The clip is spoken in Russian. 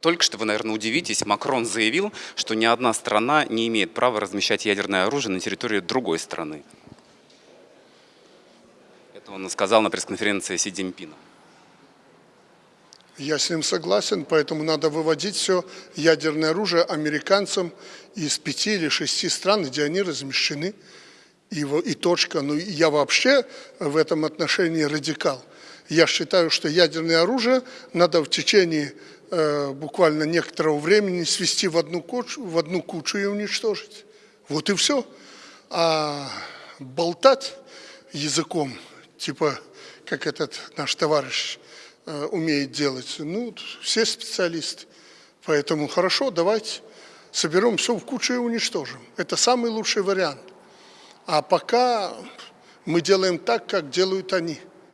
Только что вы, наверное, удивитесь, Макрон заявил, что ни одна страна не имеет права размещать ядерное оружие на территории другой страны. Это он сказал на пресс-конференции Си Цзиньпина. Я с ним согласен, поэтому надо выводить все ядерное оружие американцам из пяти или шести стран, где они размещены. И, и точка. Ну, я вообще в этом отношении радикал. Я считаю, что ядерное оружие надо в течение буквально некоторого времени свести в одну, кучу, в одну кучу и уничтожить. Вот и все. А болтать языком, типа, как этот наш товарищ э, умеет делать, ну, все специалисты. Поэтому хорошо, давайте соберем все в кучу и уничтожим. Это самый лучший вариант. А пока мы делаем так, как делают они –